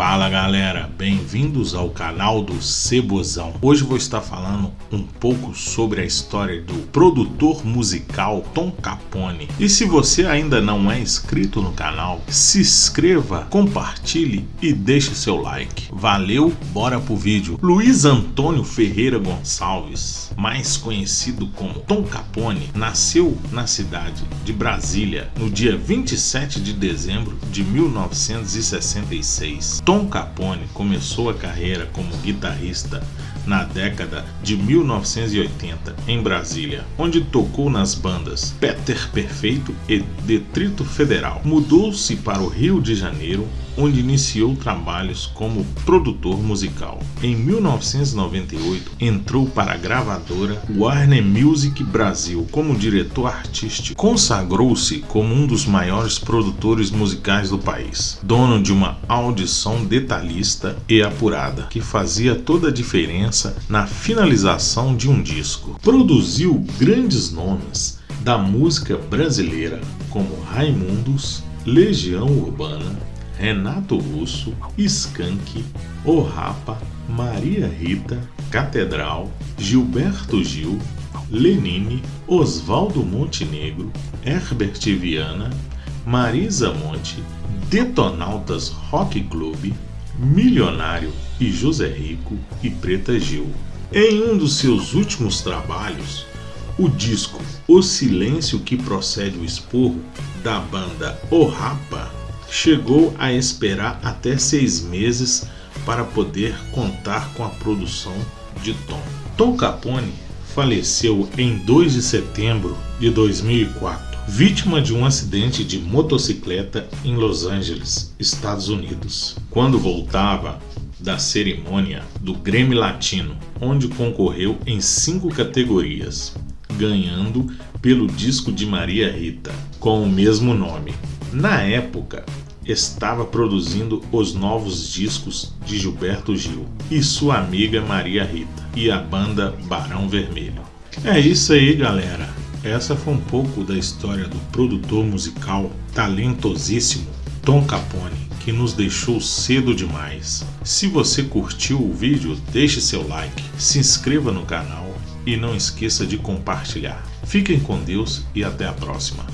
Fala galera, bem-vindos ao canal do Cebozão. Hoje vou estar falando um pouco sobre a história do produtor musical Tom Capone. E se você ainda não é inscrito no canal, se inscreva, compartilhe e deixe seu like. Valeu, bora pro vídeo. Luiz Antônio Ferreira Gonçalves, mais conhecido como Tom Capone, nasceu na cidade de Brasília no dia 27 de dezembro de 1966. Tom Capone começou a carreira como guitarrista na década de 1980 em Brasília, onde tocou nas bandas Peter Perfeito e Detrito Federal. Mudou-se para o Rio de Janeiro, onde iniciou trabalhos como produtor musical. Em 1998, entrou para a gravadora Warner Music Brasil como diretor artístico. Consagrou-se como um dos maiores produtores musicais do país, dono de uma audição detalhista e apurada, que fazia toda a diferença na finalização de um disco. Produziu grandes nomes da música brasileira, como Raimundos, Legião Urbana, Renato Russo, Skank, O Rapa, Maria Rita, Catedral, Gilberto Gil, Lenine, Oswaldo Montenegro, Herbert Viana, Marisa Monte, Detonautas Rock Club, Milionário e José Rico e Preta Gil. Em um dos seus últimos trabalhos, o disco O Silêncio que Procede o Esporro, da banda O Rapa, chegou a esperar até seis meses para poder contar com a produção de Tom. Tom Capone faleceu em 2 de setembro de 2004, vítima de um acidente de motocicleta em Los Angeles, Estados Unidos, quando voltava da cerimônia do Grêmio Latino, onde concorreu em cinco categorias, ganhando pelo disco de Maria Rita, com o mesmo nome. Na época, estava produzindo os novos discos de Gilberto Gil e sua amiga Maria Rita e a banda Barão Vermelho. É isso aí, galera. Essa foi um pouco da história do produtor musical talentosíssimo Tom Capone, que nos deixou cedo demais. Se você curtiu o vídeo, deixe seu like, se inscreva no canal e não esqueça de compartilhar. Fiquem com Deus e até a próxima.